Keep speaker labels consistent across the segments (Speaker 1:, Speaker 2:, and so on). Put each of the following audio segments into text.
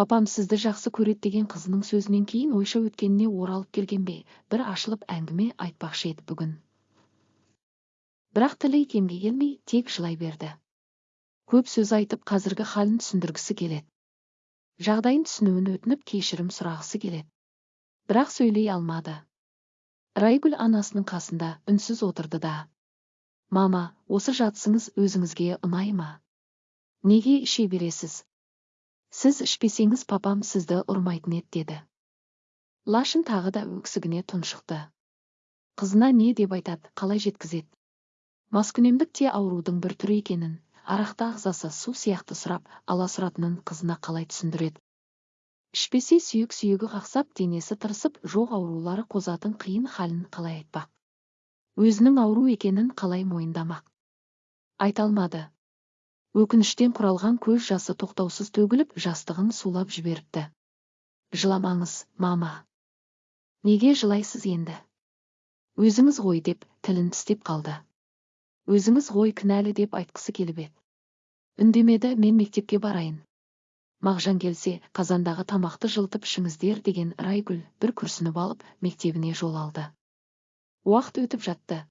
Speaker 1: папам сізді жақсы көреді деген қызының сөзінен кейін ойша өткеніне оралып келген бе? Бір ашылып әңгіме айтпақшы еді бүгін. Бірақ тілі икемге келмей тек жылай берді. Көп сөз айтып қазіргі халін түсіндіргісі келеді. Жағдайын түсінуін өтініп кешірім сұрағысы келеді. Бірақ сөйлей алмады. Райгүл анасының қасында үнсіз отырды да мама осы жатысыңыз өзіңізге ұнай ма? Неге іше бересіз? Сіз ішпесеңіз папам сізді ұрмайтын еді деді. Лашын тағы да өксігіне тұншықты. Қызына не деп айтады қалай жеткізеді? Маскүнемдік те аурудың бір түрі екенін арақты ағзасы су сияқты сұрап аласұратынын қызына қалай түсіндіреді? Ішпесе сүйек сүйегі қақсап денесі тырысып жоқ аурулары қозатын қиын халін қалай айтпақ? Өзінің ауру екенін қалай мойындамақ? Айта алмады. Өкініштен құралған көз жасы тоқтаусыз төгіліп жастығын сулап жіберіпті. Жыламаңыз мама неге жылайсыз енді? Өзіңіз ғой деп тілін тістеп қалды. Өзіңіз ғой кінәлі деп айтқысы келіп еді. Үндемеді мен мектепке барайын мағжан келсе қазандағы тамақты жылтып ішіңіздер деген райгүл бір күрсініп алып мектебіне жол алды. Уақыт өтіп жатты.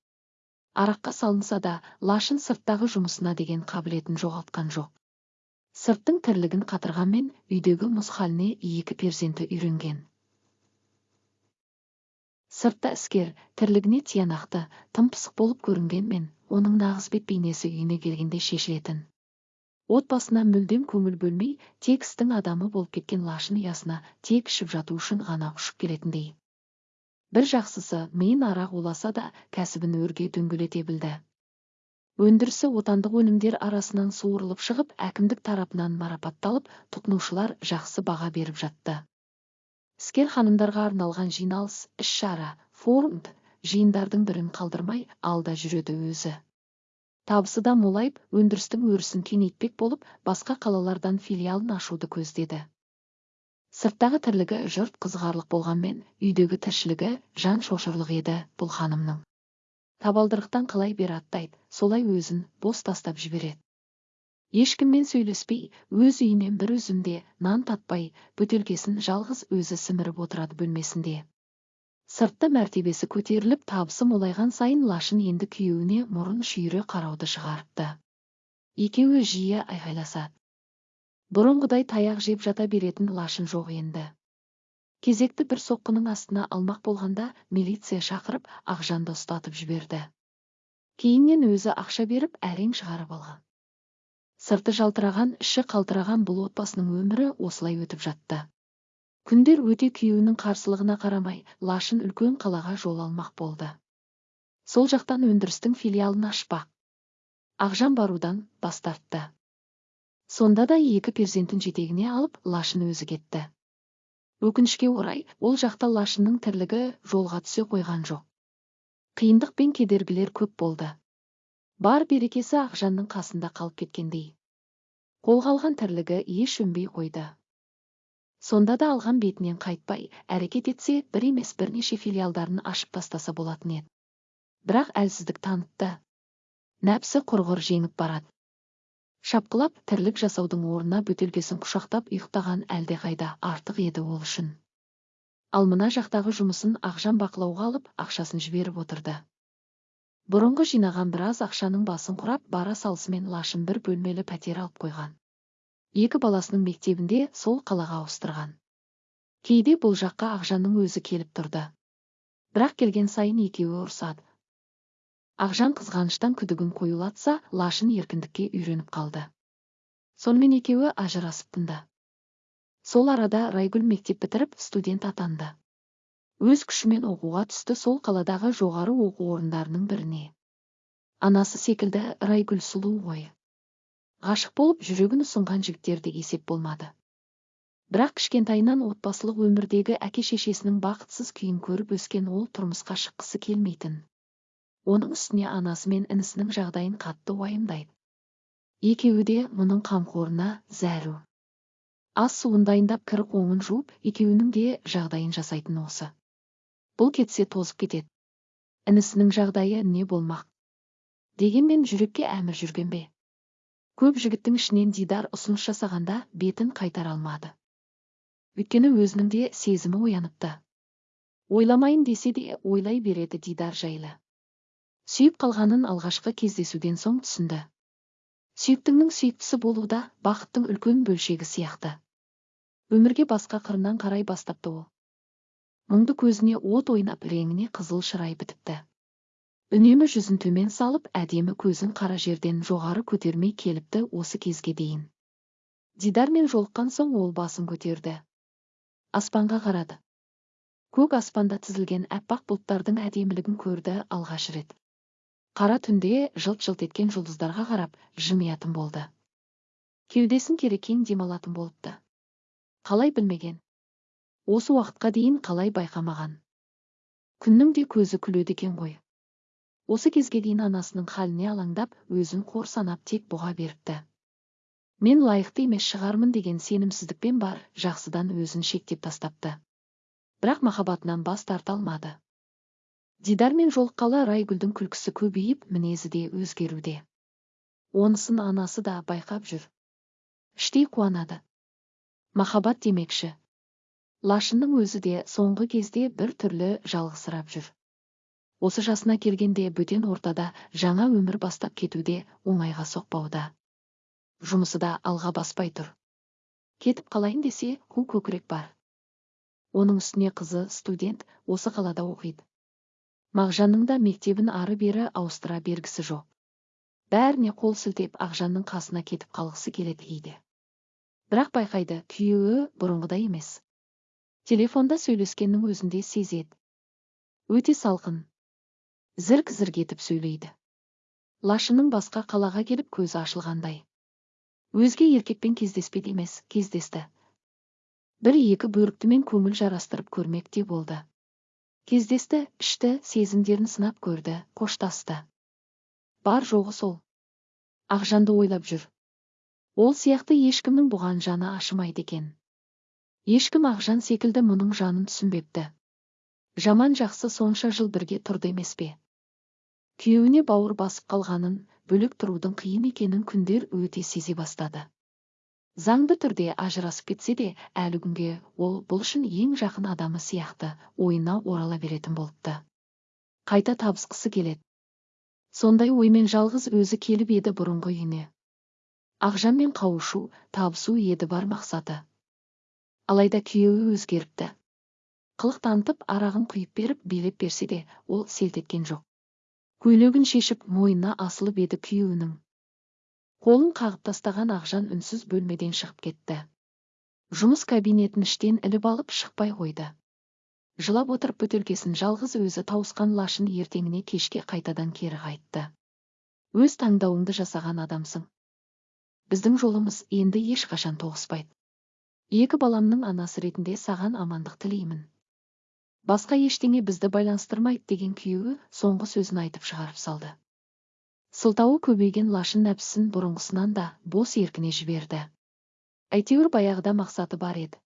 Speaker 1: Араққа салынса да лашын сырттағы жұмысына деген қабілетін жоғалтқан жоқ. Сырттың тірлігін қатырғанмен үйдегі мұз халіне екі перзенті үйренген. Сыртта іскер тірлігіне тиянақты тым пысық болып көрінгенмен оның нағыз бет бейнесі үйіне келгенде шешілетін. Отбасына мүлдем көңіл бөлмей тек істің адамы болып кеткен лашын ұясына тек ішіп жату үшін ғана ұшып келетіндей. Бір жақсысы миын арақ уласа да кәсібін өрге дөңгелете білді. Өндірісі отандық өнімдер арасынан суырылып шығып әкімдік тарапынан марапатталып тұтынушылар жақсы баға беріп жатты. Іскер ханымдарға арналған жиналыс іс шара форум жиындардың бірін қалдырмай алда жүреді өзі. Табысы да молайып өндірістің өрісін кеңейтпек болып басқа қалалардан филиалын ашуды көздеді. Сырттағы тірлігі жұрт қызғарлық болғанмен үйдегі тіршілігі жан шошырлық еді бұл ханымның табалдырықтан қалай бері аттайды солай өзін бос тастап жібереді. Ешкіммен сөйлеспей өз үйінен бір үзімде нан татпай бөтелкесін жалғыз өзі сіміріп отырады бөлмесінде. Сыртта мәртебесі көтеріліп табысы молайған сайын лашын енді күйеуіне мұрын шүйіре қарауды шығарыпты. Екеуі жиі айғайласады бұрынғыдай таяқ жеп жата беретін лашын жоқ енді. Кезекті бір соққының астына алмақ болғанда милиция шақырып ақжанды ұстатып жіберді. Кейіннен өзі ақша беріп әрең шығарып алған. Сырты жалтыраған іші қалтыраған бұл отбасының өмірі осылай өтіп жатты. Күндер өте күйеуінің қарсылығына қарамай лашын үлкен қалаға жол алмақ болды. Сол жақтан өндірістің филиалын ашпақ. Ақжан барудан бас тартты. Сонда да екі перзентін жетегіне алып лашын өзі кетті. Өкінішке орай ол жақта лашынның тірлігі жолға түсе қойған жоқ. Қиындық пен кедергілер көп болды. Бар берекесі ақжанның қасында қалып кеткендей. Қолға алған тірлігі еш өнбей қойды. Сонда да алған бетінен қайтпай әрекет етсе бір емес бірнеше филиалдарын ашып тастаса болатын еді. Бірақ әлсіздік танытты. Нәпсі құрғыр жеңіп барады. Шапқылап тірлік жасаудың орнына бөтелкесін құшақтап ұйықтаған әлдеқайда артық еді ол үшін. Ал мына жақтағы жұмысын ақжан бақылауға алып ақшасын жіберіп отырды. Бұрынғы жинаған біраз ақшаның басын құрап бара салысымен лашын бір бөлмелі пәтер алып қойған. Екі баласының мектебінде сол қалаға ауыстырған. Кейде бұл жаққа ақжанның өзі келіп тұрды. Бірақ келген сайын екеуі ұрсады ақжан қызғаныштан күдігін қоюлатса лашын еркіндікке үйреніп қалды. Сонымен екеуі ажырасып тынды сол арада райгүл мектеп бітіріп студент атанды. Өз күшімен оқуға түсті сол қаладағы жоғары оқу орындарының біріне. Анасы секілді райгүл сұлу ғой. Ғашық болып жүрегін ұсынған жігіттерде есеп болмады. Бірақ кішкентайынан отбасылық өмірдегі әке шешесінің бақытсыз күйін көріп өскен ол тұрмысқа шыққысы келмейтін. Оның үстіне анасы мен інісінің жағдайын қатты уайымдайды. Екеуі де мұның қамқорына зәру. Ас суын дайындап кір қоңын жуып екеуінің де жағдайын жасайтын осы. Бұл кетсе тозып кетеді. Інісінің жағдайы не болмақ? Дегенмен жүрекке әмір жүрген бе? Көп жігіттің ішінен дидар ұсыныс жасағанда бетін қайтара алмады. Өйткені өзінің де сезімі ояныпты. Ойламайын десе де ойлай береді дидар жайлы. Сүйіп қалғанын алғашқы кездесуден соң түсінді. Сүйіктіңнің сүйіктісі болуда бақыттың үлкен бөлшегі сияқты. Өмірге басқа қырынан қарай бастапты ол. Мұңды көзіне от ойнап реңіне қызыл шырай бітіпті. Үнемі жүзін төмен салып әдемі көзін қара жерден жоғары көтермей келіпті осы кезге дейін. Дидармен жолыққан соң ол басын көтерді. Аспанға қарады. Көк аспанда тізілген әппақ бұлттардың әдемілігін көрді алғаш рет. Қара түнде жылт жылт еткен жұлдыздарға қарап жымиятын болды. Кеудесін керекең демалатын болыпты. Қалай білмеген? Осы уақытқа дейін қалай байқамаған? Күннің де көзі күледі екен ғой. Осы кезге дейін анасының халіне алаңдап өзін қор санап тек бұға беріпті. Мен лайықты емес шығармын деген сенімсіздікпен бар жақсыдан өзін шектеп тастапты. Бірақ махаббатынан бас тарта алмады. Дидармен жолыққалы райгүлдің күлкісі көбейіп мінезі де өзгеруде. Онысын анасы да байқап жүр. Іштей қуанады. Махаббат демекші. Лашынның өзі де соңғы кезде бір түрлі жалғызсырап жүр. Осы жасына келгенде бөтен ортада жаңа өмір бастап кетуде оңайға соқпауда. Жұмысы да алға баспай тұр. Кетіп қалайын десе қу көкірек бар. Оның үстіне қызы студент осы қалада оқиды. Мағжанның да мектебін ары бері ауыстыра бергісі жоқ. Бәріне қол сілтеп ақжанның қасына кетіп қалғысы келеді кейде бірақ байқайды күйеуі бұрынғыдай емес. Телефонда сөйлескеннің өзінде сезеді. Өте салқын. Зірк зірк етіп сөйлейді. Лашының басқа қалаға келіп көзі ашылғандай. Өзге еркекпен кездеспеді емес кездесті. Бір екі бөріктімен көңіл жарастырып көрмек те болды. Кездесті ішті сезімдерін сынап көрді қоштасты. Бар жоғы сол. Ақжанды ойлап жүр. Ол сияқты ешкімнің бұған жаны ашымайды екен. Ешкім ақжан секілді мұның жанын түсінбепті. Жаман жақсы сонша жыл бірге тұрды емес пе? Күйеуіне бауыр басып қалғанын бөлек тұрудың қиын екенін күндер өте сезе бастады. Заңды түрде ажырасып кетсе де әлі күнге ол бұл үшін ең жақын адамы сияқты ойына орала беретін болыпты. Қайта табысқысы келеді. Сондай оймен жалғыз өзі келіп еді бұрынғы үйіне. Ақжанмен қауышу табысу еді бар мақсаты. Алайда күйеуі өзгеріпті. Қылық танытып арағын құйып беріп билеп берсе де ол селт еткен жоқ. Көйлегін шешіп мойнына асылып еді күйеуінің. Қолын қағып тастаған ақжан үнсіз бөлмеден шығып кетті. Жұмыс кабинетін іштен іліп алып шықпай қойды. Жылап отырып бөтелкесін жалғыз өзі тауысқан лашын ертеңіне кешке қайтадан кері қайтты. Өз таңдауыңды жасаған адамсың. Біздің жолымыз енді ешқашан тоғыспайды. Екі баламның анасы ретінде саған амандық тілеймін. Басқа ештеңе бізді байланыстырмайды деген күйеуі соңғы сөзін айтып шығарып салды. Сылтауы көбейген лашын нәпсісін бұрынғысынан да бос еркіне жіберді. Әйтеуір баяғыда мақсаты бар еді.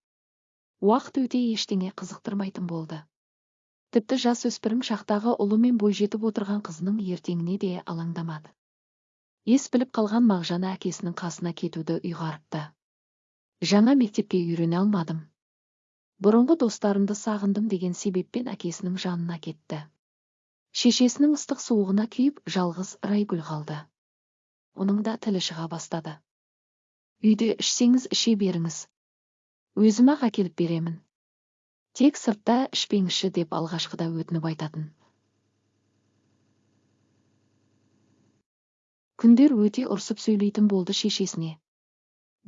Speaker 1: Уақыт өте ештеңе қызықтырмайтын болды. Тіпті жас өспірім шақтағы ұлы мен бойжетіп отырған қызының ертеңіне де алаңдамады. Ес біліп қалған мағжан әкесінің қасына кетуді ұйғарыпты. Жаңа мектепке үйрене алмадым. Бұрынғы достарымды сағындым деген себеппен әкесінің жанына кетті. Шешесінің ыстық суығына күйіп жалғыз райгүл қалды. Оның да тілі шыға бастады. Үйде ішсеңіз іше беріңіз. Өзім ақ әкеліп беремін. Тек сыртта ішпеңізші деп алғашқыда өтініп айтатын. Күндер өте ұрсып сөйлейтін болды шешесіне.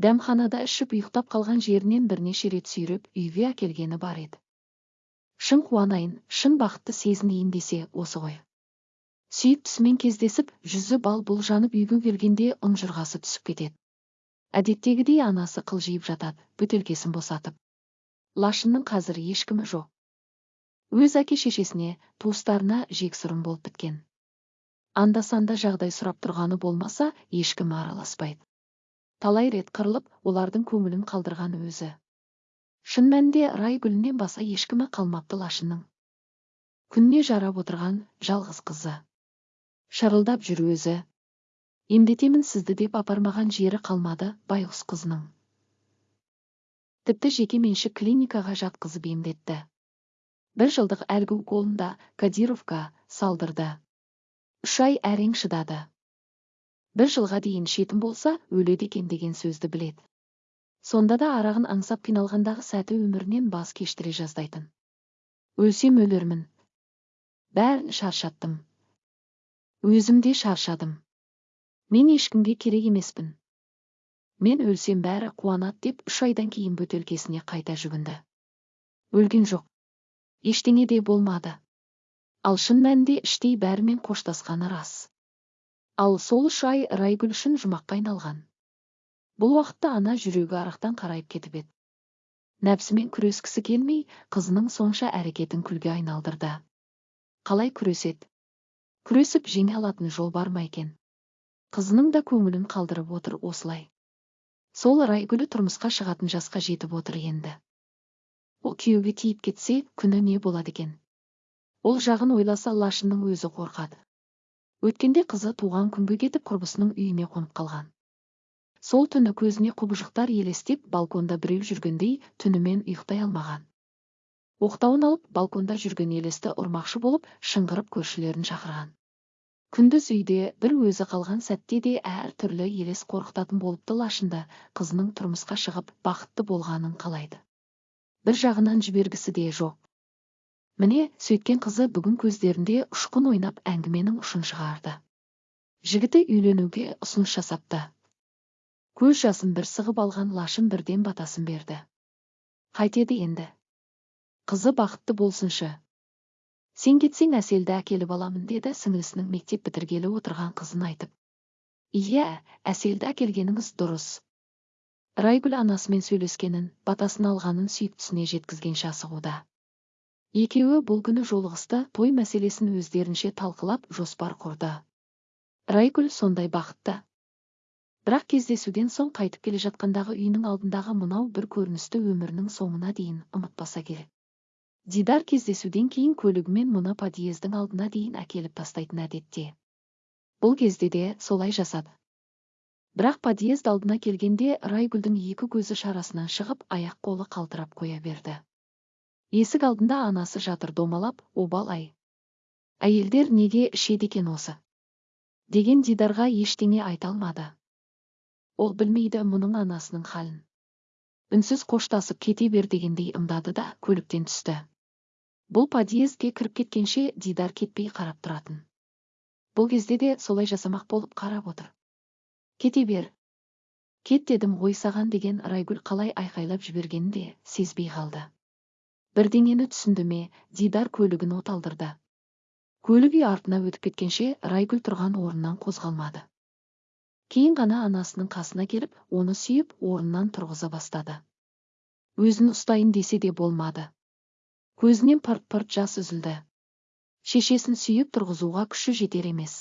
Speaker 1: Дәмханада ішіп ұйықтап қалған жерінен бірнеше рет сүйреп үйге әкелгені бар еді. Шын қуанайын шын бақытты сезінейін десе осы ғой. Сүйіктісімен кездесіп жүзі бал бұл жанып үйге келгенде ұнжырғасы түсіп кетеді. Әдеттегідей анасы қылжиып жатады бөтелкесін босатып. Лашынның қазір ешкімі жоқ. Өз әке шешесіне туыстарына жексұрын болып біткен. Анда санда жағдай сұрап тұрғаны болмаса ешкім араласпайды. Талай рет қырылып олардың көңілін қалдырған өзі. Шын мәнінде рай гүлінен баса ешкімі қалмапты лашынның күнне жарап отырған жалғыз қызы. Шырылдап жүр өзі. Емдетемін сізді деп апармаған жері қалмады байғұс қызының. Тіпті жеке меншік клиникаға жатқызып емдетті. Бір жылдық әлгі уколында кадировка салдырды. Үш ай әрең шыдады. Бір жылға дейін шетім болса өледі екен деген сөзді біледі. Сонда да арағын аңсап қиналғандағы сәті өмірінен бас кештіре жаздайтын. Өлсем өлермін. Бәрін шаршаттым. Өзім де шаршадым. Мен ешкімге керек емеспін. Мен өлсем бәрі қуанады деп үш айдан кейін бөтелкесіне қайта жүгінді. Өлген жоқ. Ештеңе де болмады. Ал шын мәнінде іштей бәрімен қоштасқаны рас. Ал сол үш ай райгүл үшін жұмаққа айналған. Бұл уақытта ана жүрегі арақтан қарайып кетіп еді. Нәпсімен күрескісі келмей қызының сонша әрекетін күлге айналдырды. Қалай күреседі күресіп жеңе алатын жол бар ма екен? Қызының да көңілін қалдырып отыр осылай. Сол райгүлі тұрмысқа шығатын жасқа жетіп отыр енді. Ол күйеуге тиіп кетсе күні не болады екен? Ол жағын ойласа лашынның өзі қорқады. Өткенде қызы туған күнге кетіп құрбысының үйіне қонып қалған. Сол түні көзіне құбыжықтар елестеп балконда біреу жүргендей түнімен ұйықтай алмаған. Оқтауын алып балконда жүрген елесті ұрмақшы болып шыңғырып көршілерін шақырған. Күндіз үйде бір өзі қалған сәтте де әр түрлі елес қорқытатын болыпты лашында қызының тұрмысқа шығып бақытты болғанын қалайды. Бір жағынан жібергісі де жоқ. Міне сөйткен қызы бүгін көздерінде ұшқын ойнап әңгіменің ұшын шығарды. Жігіті үйленуге ұсыныс жасапты. Көз жасын бір сығып алған лашын бірден батасын берді. Қайтеді енді. Қызы бақытты болсыншы. Сен кетсең әселді әкеліп аламын деді сіңілісінің мектеп бітіргелі отырған қызын айтып. Иә әселді әкелгеніңіз дұрыс. Райгүл анасымен сөйлескенін батасын алғанын сүйіктісіне жеткізгенше асығуда екеуі бұл күні жолығысты той мәселесін өздерінше талқылап жоспар құрды. Райгүл сондай бақытты. Бірақ кездесуден соң қайтып келе жатқандағы үйінің алдындағы мынау бір көріністі өмірінің соңына дейін ұмытпаса керек. Дидар кездесуден кейін көлігімен мұны подъездің алдына дейін әкеліп тастайтын әдетте. Бұл кезде де солай жасады. Бірақ подъезд алдына келгенде райгүлдің екі көзі шарасынан шығып аяқ қолы қалтырап қоя берді. Есік алдында анасы жатыр домалап обал ай әйелдер неге ішеді екен осы? деген дидарға ештеңе айта алмады. Ол білмейді мұның анасының халін. Үнсіз қоштасып кете бер дегендей ымдады да көліктен түсті. Бұл подъездге кіріп кеткенше дидар кетпей қарап тұратын. Бұл кезде де солай жасамақ болып қарап отыр. Кете бер. Кет дедім ғой саған деген райгүл қалай айқайлап жібергенін де сезбей қалды. Бірдеңені түсінді ме дидар көлігін оталдырды. Көлік үй артына өтіп кеткенше райгүл тұрған орнынан қозғалмады. Кейін ғана анасының қасына келіп оны сүйіп орнынан тұрғыза бастады. Өзін ұстайын десе де болмады. Көзінен пырт пырт жас үзілді. Шешесін сүйіп тұрғызуға күші жетер емес.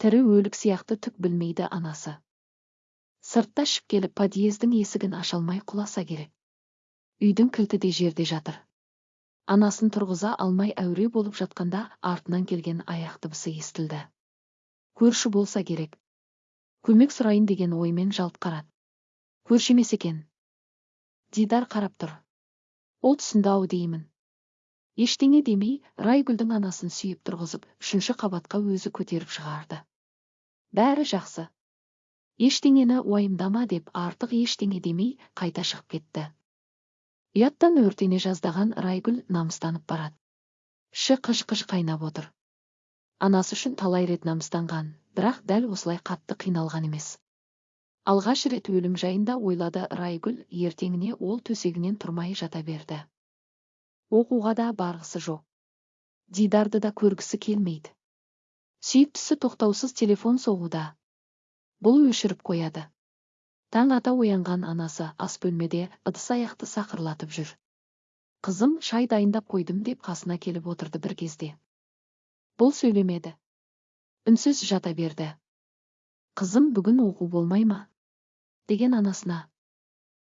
Speaker 1: Тірі өлік сияқты түк білмейді анасы. Сыртта ішіп келіп подъездің есігін аша алмай құласа керек. Үйдің кілті де жерде жатыр. Анасын тұрғыза алмай әуре болып жатқанда артынан келген аяқ дыбысы естілді. Көрші болса керек. Көмек сұрайын деген оймен жалт қарады. Көрші емес екен. Дидар қарап тұр. Ол түсінді ау деймін. Ештеңе демей райгүлдің анасын сүйіп тұрғызып үшінші қабатқа өзі көтеріп шығарды. Бәрі жақсы. Ештеңені уайымдама деп артық ештеңе демей қайта шығып кетті. Ұяттан өртене жаздаған райгүл намыстанып барады. Іші қыж қыж қайнап отыр. Анасы үшін талай рет намыстанған. Бірақ дәл осылай қатты қиналған емес. Алғаш рет өлім жайында ойлады райгүл ертеңіне ол төсегінен тұрмай жата берді. Оқуға да барғысы жоқ. Дидарды да көргісі келмейді. Сүйіктісі тоқтаусыз телефон соғуда. Бұл өшіріп қояды. Таң ата оянған анасы ас бөлмеде ыдыс аяқты сақырлатып жүр. Қызым шай дайындап қойдым деп қасына келіп отырды бір кезде. Бұл сөйлемеді. Үнсіз жата берді. Қызым бүгін оқу болмай ма? деген анасына.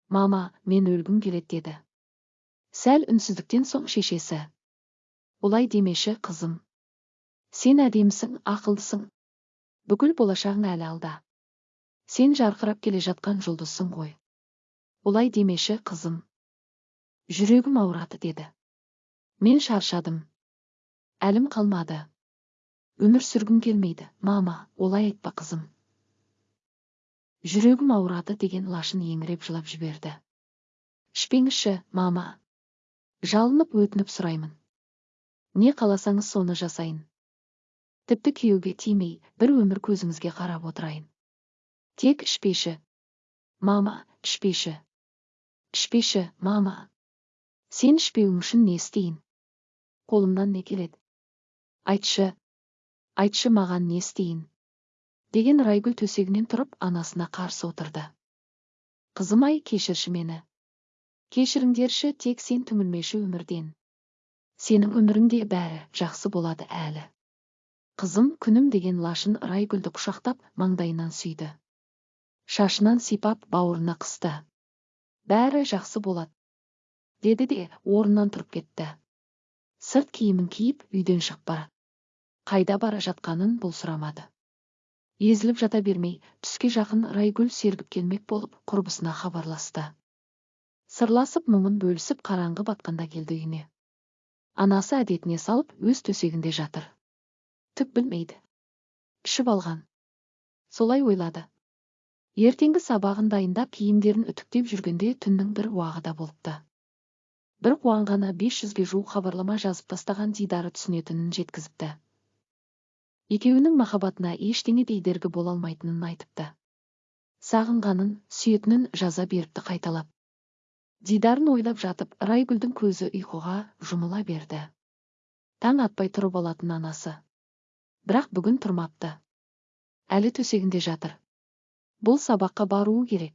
Speaker 1: Мама мен өлгім келеді деді. Сәл үнсіздіктен соң шешесі. Олай демеші қызым. Сен әдемісің ақылдысың. Бүкіл болашағың әлі алда. Сен жарқырап келе жатқан жұлдызсың ғой. Олай демеші қызым. Жүрегім ауырады деді. Мен шаршадым. Әлім қалмады. Өмір сүргім келмейді. Мама олай айтпа қызым. Жүрегім ауырады деген лашын еңіреп жылап жіберді. Ішпеңізші мама. Жалынып өтініп сұраймын. Не қаласаңыз соны жасайын. Тіпті күйеуге тимей бір өмір көзіңізге қарап отырайын. Тек ішпеші. Мама ішпеші. Ішпеші мама. Сен ішпеуің үшін не істейін? Қолымнан не келеді? Айтшы айтшы маған не істейін деген райгүл төсегінен тұрып анасына қарсы отырды. Қызым ай кешірші мені. Кешіріңдерші тек сен түңілмеші өмірден. Сенің өміріңде бәрі жақсы болады әлі. Қызым күнім деген лашын райгүлді құшақтап маңдайынан сүйді. Шашынан сипап бауырына қысты. Бәрі жақсы болады деді де орнынан тұрып кетті. Сырт киімін киіп үйден бара қайда бара жатқанын бұл сұрамады. Езіліп жата бермей түске жақын райгүл сергіп болып құрбысына хабарласты. Сырласып мұңын бөлісіп қараңғы батқанда келді үйіне. Анасы әдетіне салып өз төсегінде жатыр. Түк білмейді. Ішіп алған. Солай ойлады. Ертеңгі сабағын дайындап киімдерін үтіктеп жүргенде түннің бір уағы да болыпты. Бір қуанғаны бес жүзге жуық хабарлама жазып тастаған дидары түсінетінін жеткізіпті. Екеуінің махаббатына ештеңе дейдергі бола алмайтынын айтыпты. Сағынғанын сүйетінін жаза беріпті қайталап. Дидарын ойлап жатып райгүлдің көзі ұйқыға жұмыла берді. Таң атпай тұрып алатын анасы. Бірақ бүгін тұрмапты. Әлі төсегінде жатыр. Бұл сабаққа баруы керек.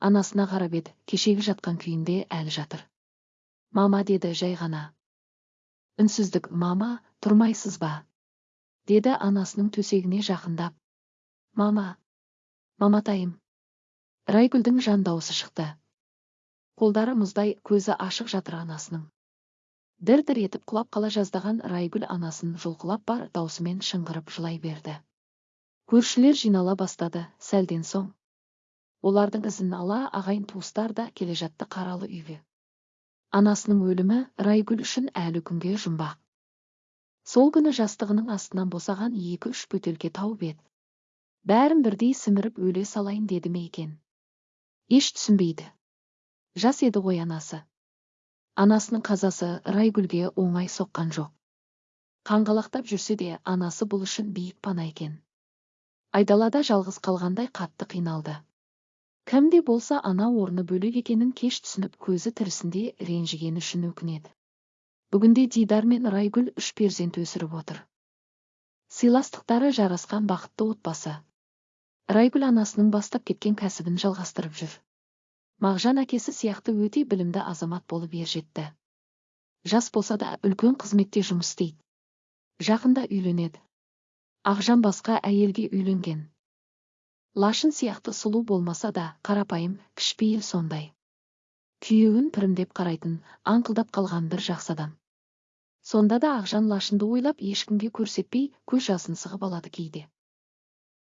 Speaker 1: Анасына қарап еді кешегі жатқан күйінде әлі жатыр. Мама деді жай ғана. Үнсіздік мама тұрмайсыз ба? Деді анасының төсегіне жақындап. Мама маматайым райгүлдің жан дауысы шықты. Қолдары мұздай көзі ашық жатыр анасының. Дір дір етіп құлап қала жаздаған райгүл анасын жұлқылап бар даусымен шыңғырып жылай берді. Көршілер жинала бастады сәлден соң. Олардың ізін ала ағайын туыстар да келе жатты қаралы үйге. Анасының өлімі райгүл үшін әлі күнге жұмбақ. Сол күні жастығының астынан босаған екі үш бөтелке тауып еді бәрін бірдей сіміріп өле салайын деді ме екен? Еш түсінбейді. Жас еді ғой анасы. Анасының қазасы райгүлге оңай соққан жоқ. Қаңғалақтап жүрсе де анасы бұл үшін биік пана екен. Айдалада жалғыз қалғандай қатты қиналды. Кім де болса ана орны бөлек екенін кеш түсініп көзі тірісінде ренжігені үшін өкінеді. Бүгінде дидар мен райгүл үш перзент өсіріп отыр. Сыйластықтары жарасқан бақытты отбасы. Райгүл анасының бастап кеткен кәсібін жалғастырып жүр. Мағжан әкесі сияқты өте білімді азамат болып ержетті. Жас болса да үлкен қызметте жұмыс істейді. Жақында үйленеді. Ақжан басқа әйелге үйленген. Лашын сияқты сұлу болмаса да қарапайым кішіпейіл сондай. Күйеуін пірімдеп қарайтын аңқылдап қалған бір жақсы адам. Сонда да ақжан лашынды ойлап ешкімге көрсетпей көз жасын сығып алады кейде.